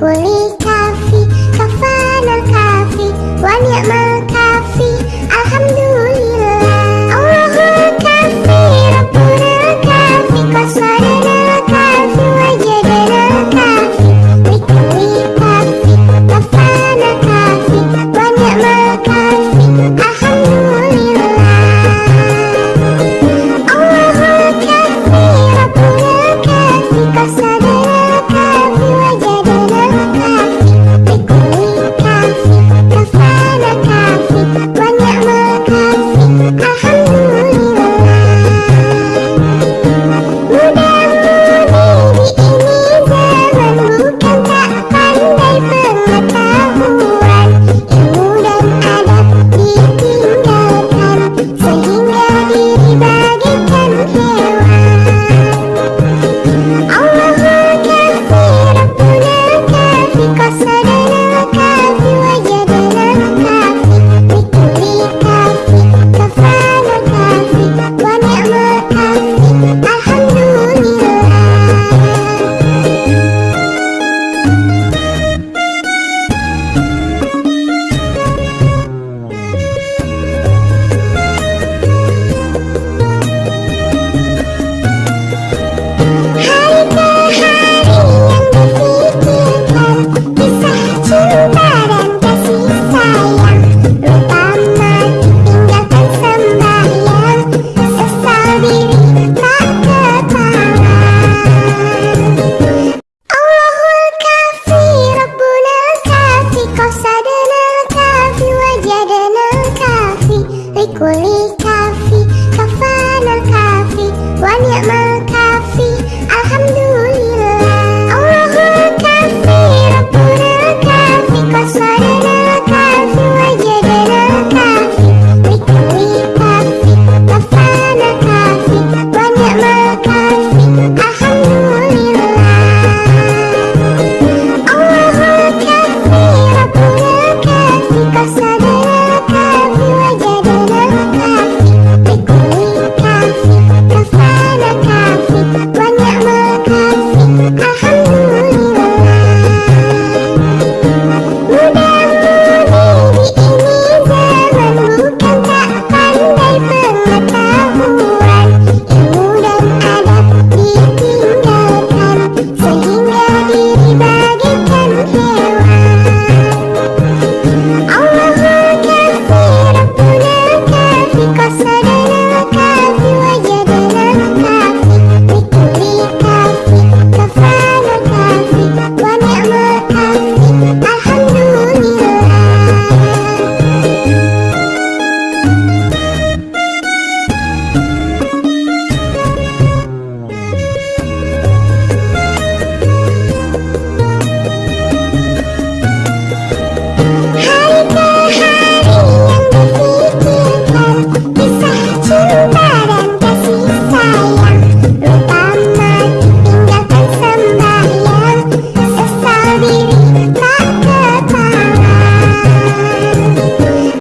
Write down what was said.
لي كافي كفانا الكافي ونعم الكافي